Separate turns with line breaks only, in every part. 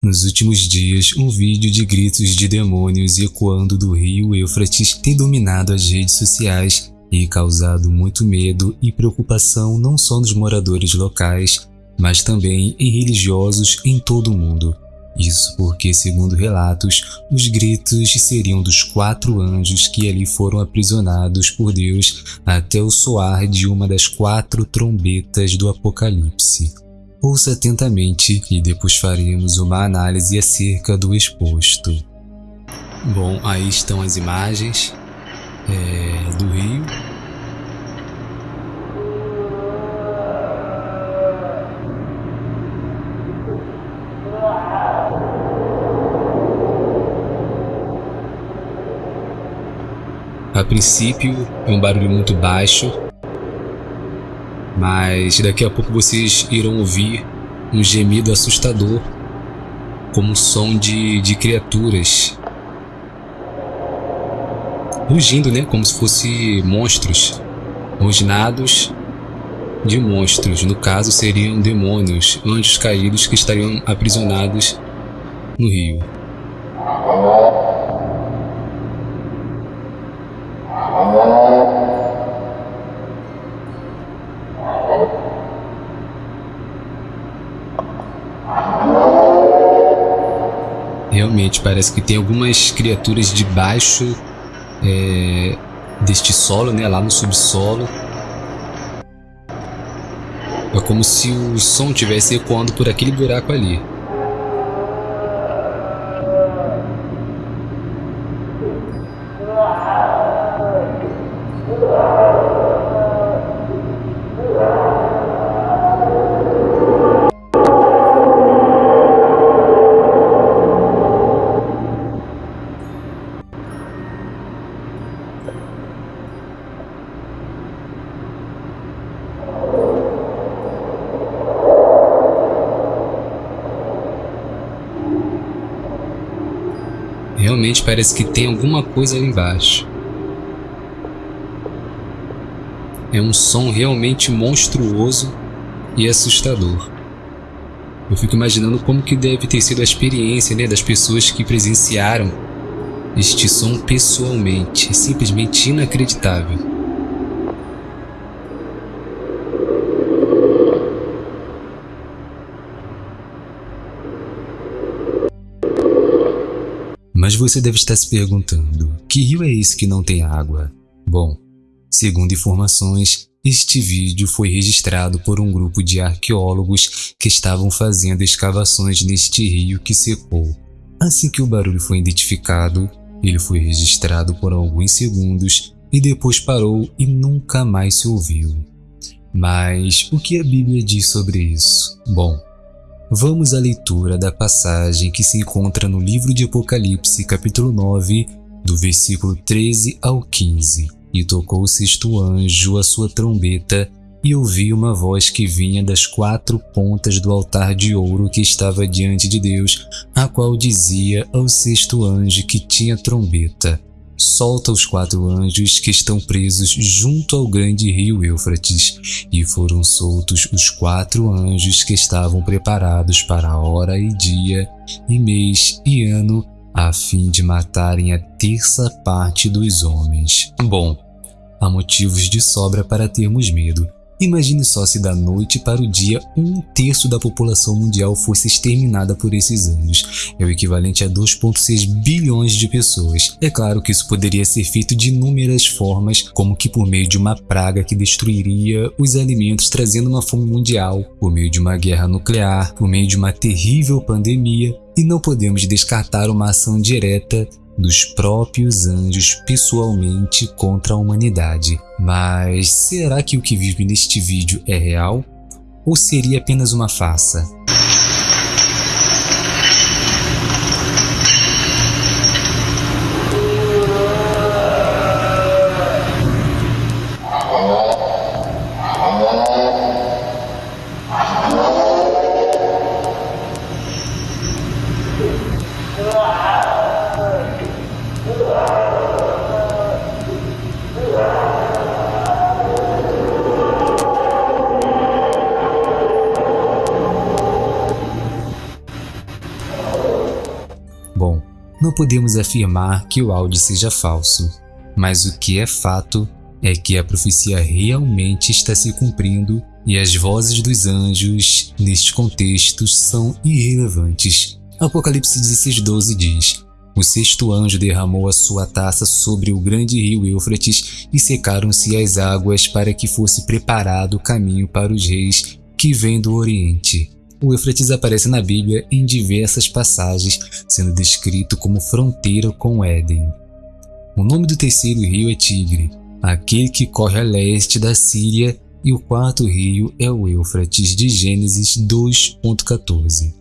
Nos últimos dias, um vídeo de gritos de demônios ecoando do rio Eufrates tem dominado as redes sociais e causado muito medo e preocupação não só nos moradores locais, mas também em religiosos em todo o mundo. Isso porque, segundo relatos, os gritos seriam dos quatro anjos que ali foram aprisionados por Deus até o soar de uma das quatro trombetas do Apocalipse. Ouça atentamente e depois faremos uma análise acerca do exposto. Bom, aí estão as imagens é, do rio. A princípio é um barulho muito baixo, mas daqui a pouco vocês irão ouvir um gemido assustador, como um som de, de criaturas rugindo, né? Como se fossem monstros, rosnados de monstros. No caso, seriam demônios, anjos caídos que estariam aprisionados no rio. Realmente parece que tem algumas criaturas debaixo é, deste solo, né, lá no subsolo. É como se o som tivesse ecoando por aquele buraco ali. Realmente parece que tem alguma coisa ali embaixo. É um som realmente monstruoso e assustador. Eu fico imaginando como que deve ter sido a experiência né, das pessoas que presenciaram este som pessoalmente. É simplesmente inacreditável. Mas você deve estar se perguntando, que rio é esse que não tem água? Bom, segundo informações, este vídeo foi registrado por um grupo de arqueólogos que estavam fazendo escavações neste rio que secou. Assim que o barulho foi identificado, ele foi registrado por alguns segundos e depois parou e nunca mais se ouviu. Mas o que a Bíblia diz sobre isso? Bom, Vamos à leitura da passagem que se encontra no livro de Apocalipse, capítulo 9, do versículo 13 ao 15. E tocou o sexto anjo a sua trombeta, e ouvi uma voz que vinha das quatro pontas do altar de ouro que estava diante de Deus, a qual dizia ao sexto anjo que tinha trombeta: solta os quatro anjos que estão presos junto ao grande rio Eufrates, e foram soltos os quatro anjos que estavam preparados para a hora e dia, e mês e ano, a fim de matarem a terça parte dos homens. Bom, há motivos de sobra para termos medo, Imagine só se da noite para o dia um terço da população mundial fosse exterminada por esses anos. É o equivalente a 2,6 bilhões de pessoas. É claro que isso poderia ser feito de inúmeras formas, como que por meio de uma praga que destruiria os alimentos trazendo uma fome mundial, por meio de uma guerra nuclear, por meio de uma terrível pandemia, e não podemos descartar uma ação direta dos próprios anjos pessoalmente contra a humanidade. Mas será que o que vive neste vídeo é real? Ou seria apenas uma farsa? Não podemos afirmar que o áudio seja falso, mas o que é fato é que a profecia realmente está se cumprindo e as vozes dos anjos neste contexto são irrelevantes. Apocalipse 16:12 diz: O sexto anjo derramou a sua taça sobre o grande rio Eufrates e secaram-se as águas para que fosse preparado o caminho para os reis que vêm do Oriente. O Eufrates aparece na Bíblia em diversas passagens, sendo descrito como fronteira com Éden. O nome do terceiro rio é Tigre, aquele que corre a leste da Síria, e o quarto rio é o Eufrates de Gênesis 2.14.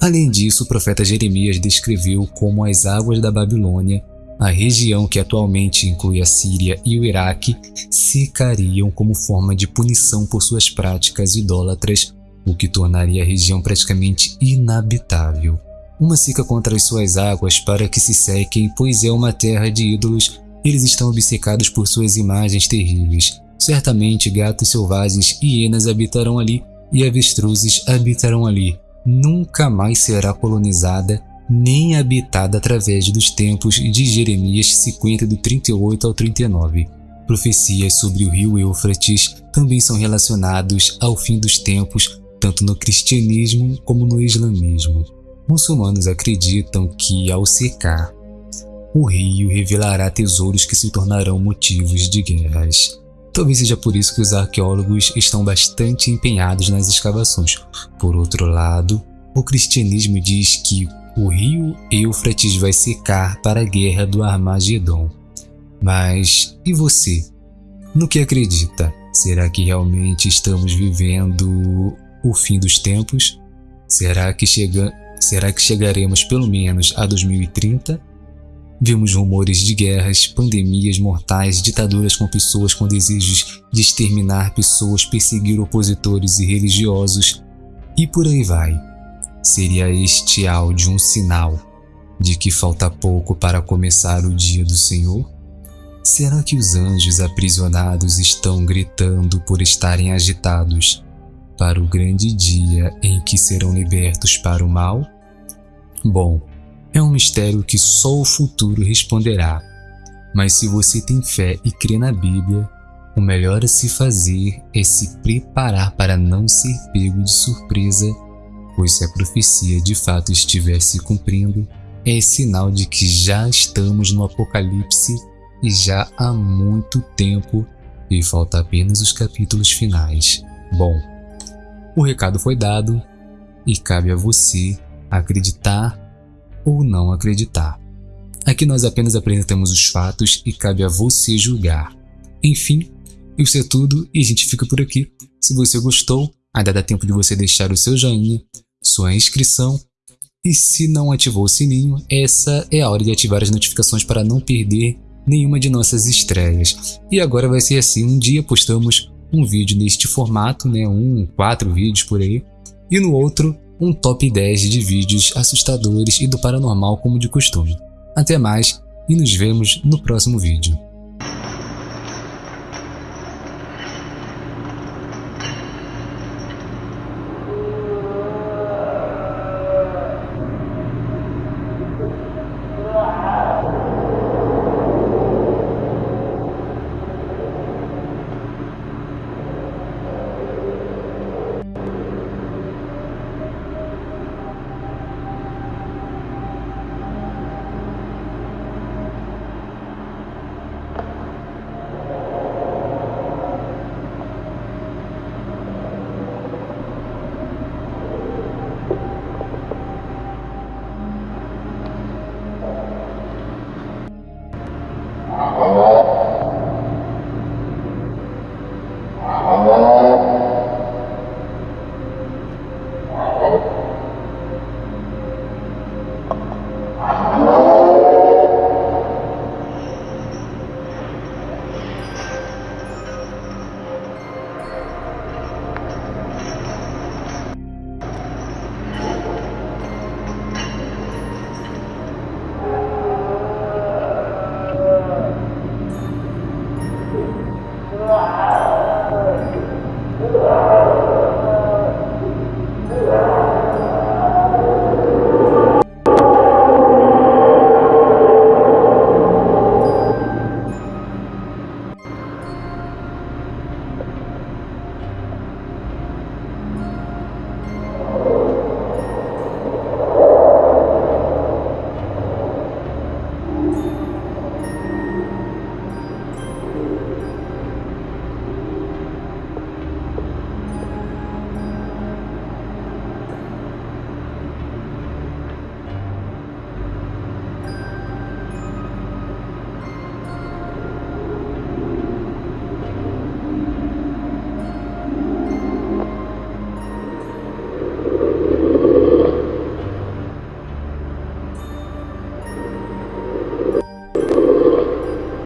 Além disso, o profeta Jeremias descreveu como as águas da Babilônia, a região que atualmente inclui a Síria e o Iraque, secariam como forma de punição por suas práticas idólatras, o que tornaria a região praticamente inabitável. Uma seca contra as suas águas para que se sequem, pois é uma terra de ídolos eles estão obcecados por suas imagens terríveis. Certamente gatos selvagens e hienas habitarão ali e avestruzes habitarão ali. Nunca mais será colonizada nem habitada através dos tempos de Jeremias 50 do 38 ao 39. Profecias sobre o rio Eufrates também são relacionados ao fim dos tempos, tanto no cristianismo como no islamismo. Muçulmanos acreditam que, ao secar, o rio revelará tesouros que se tornarão motivos de guerras. Talvez seja por isso que os arqueólogos estão bastante empenhados nas escavações. Por outro lado, o cristianismo diz que o rio Eufrates vai secar para a guerra do Armagedon. Mas e você? No que acredita? Será que realmente estamos vivendo o fim dos tempos? Será que, chega... Será que chegaremos pelo menos a 2030? Vimos rumores de guerras, pandemias mortais, ditaduras com pessoas com desejos de exterminar pessoas, perseguir opositores e religiosos, e por aí vai. Seria este áudio um sinal de que falta pouco para começar o dia do Senhor? Será que os anjos aprisionados estão gritando por estarem agitados para o grande dia em que serão libertos para o mal? Bom, é um mistério que só o futuro responderá. Mas se você tem fé e crê na Bíblia, o melhor a se fazer é se preparar para não ser pego de surpresa, pois se a profecia de fato estiver se cumprindo, é sinal de que já estamos no Apocalipse e já há muito tempo e falta apenas os capítulos finais. Bom, o recado foi dado e cabe a você acreditar ou não acreditar. Aqui nós apenas apresentamos os fatos e cabe a você julgar. Enfim, isso é tudo e a gente fica por aqui. Se você gostou, ainda dá tempo de você deixar o seu joinha, sua inscrição e se não ativou o sininho, essa é a hora de ativar as notificações para não perder nenhuma de nossas estreias. E agora vai ser assim, um dia postamos um vídeo neste formato, né, um, quatro vídeos por aí, e no outro um top 10 de vídeos assustadores e do paranormal como de costume. Até mais e nos vemos no próximo vídeo.